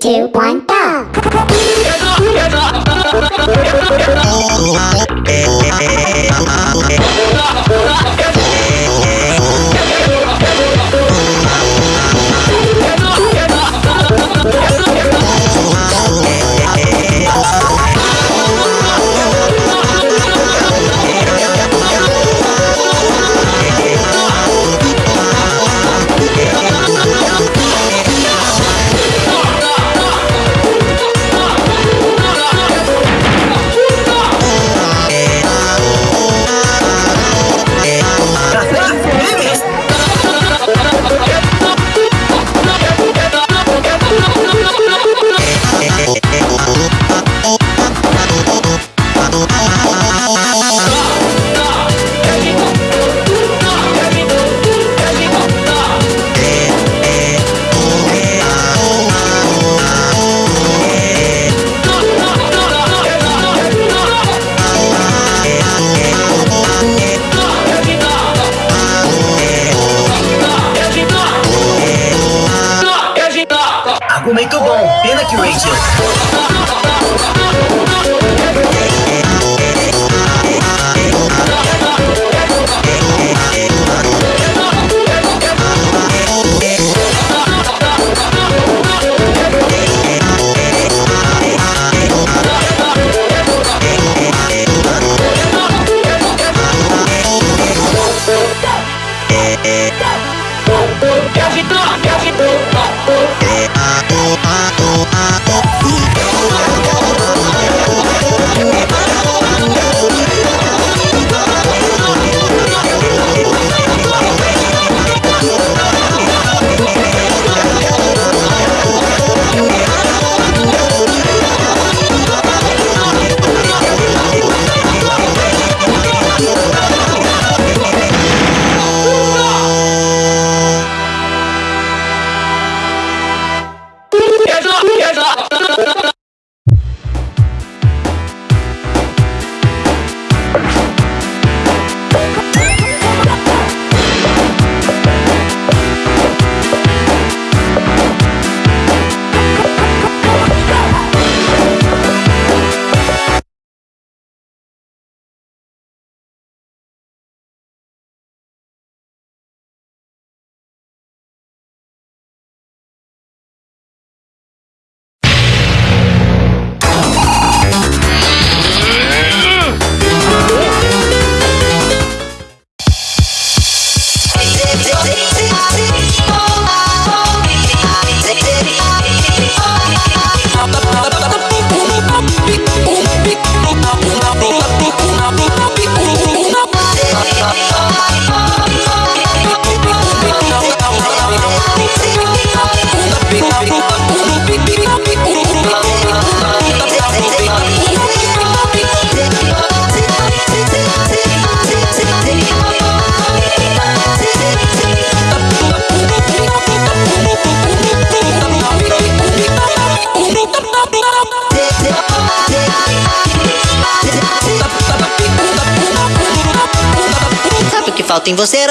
Three, two, one, go! bom, pena que oh, oh, oh, oh, oh, oh, oh, oh,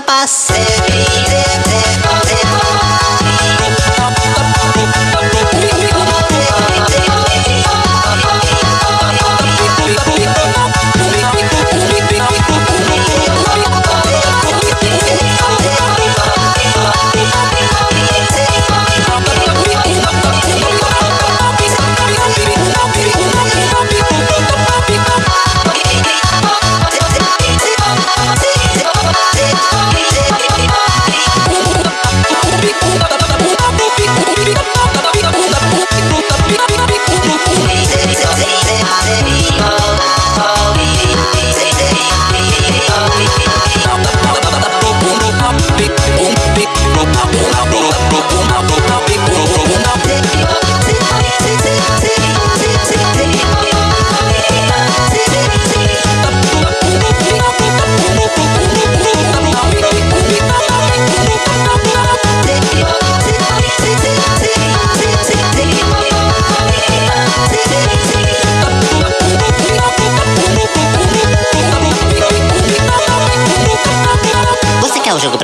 paz? Você quer um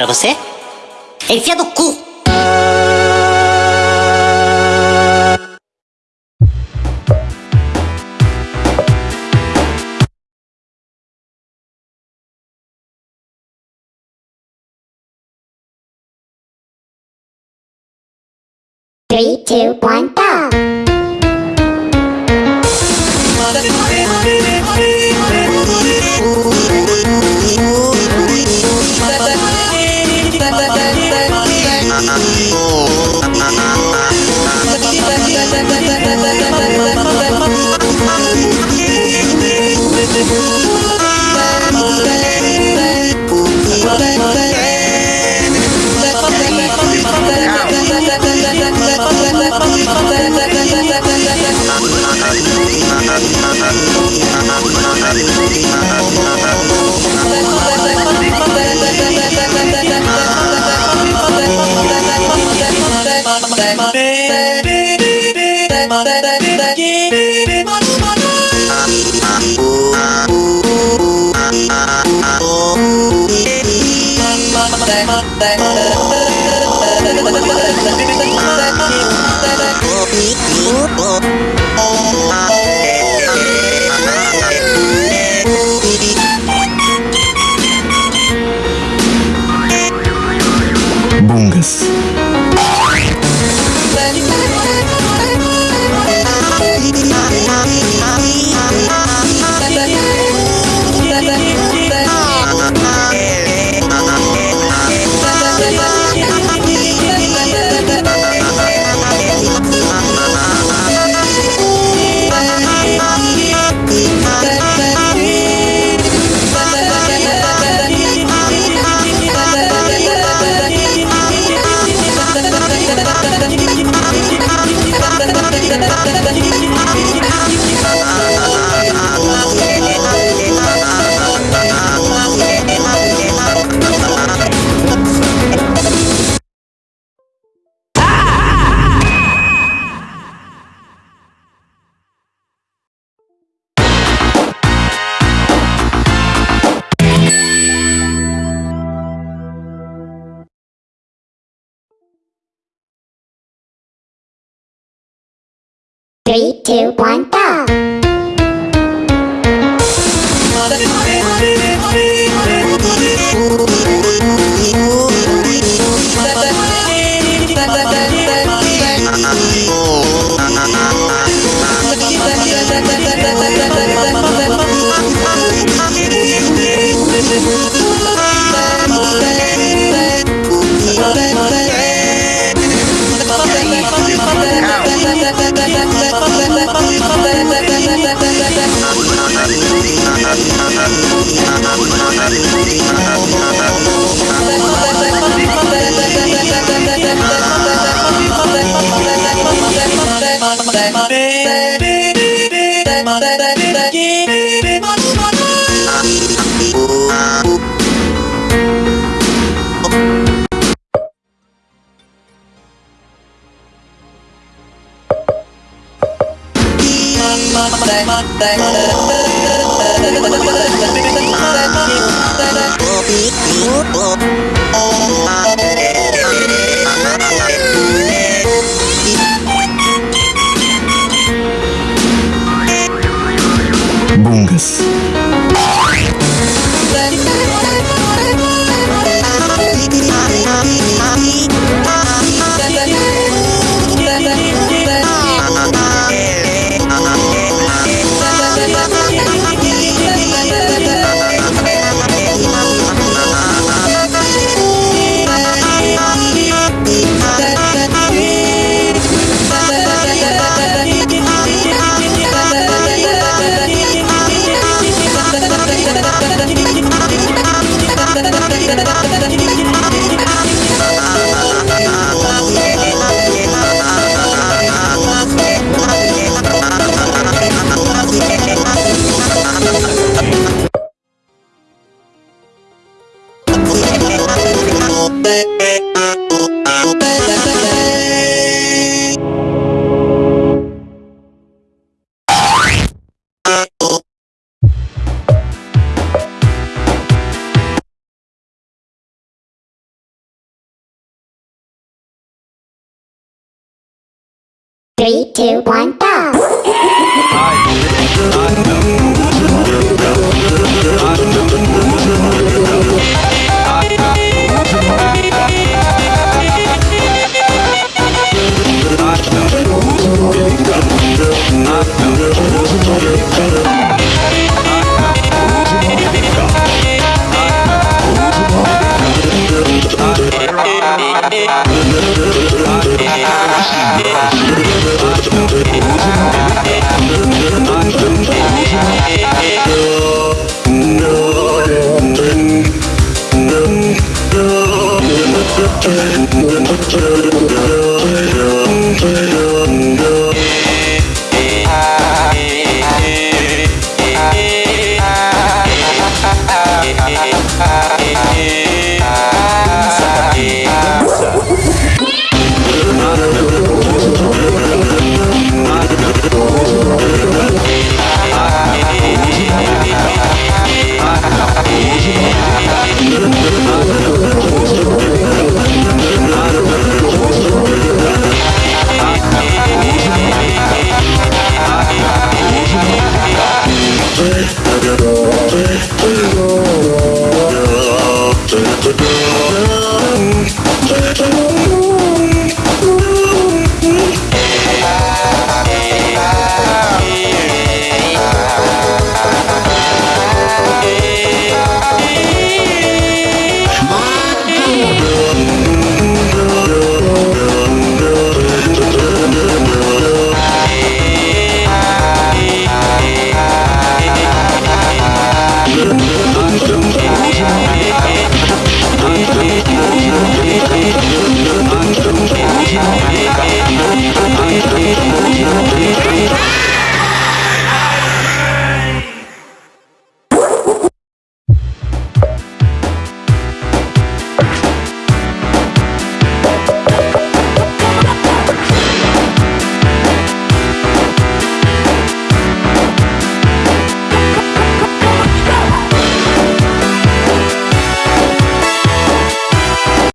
pra você? Enfia do cu! Three, two, one, go! Oh, two, one, go! までできる Three, two, one, go!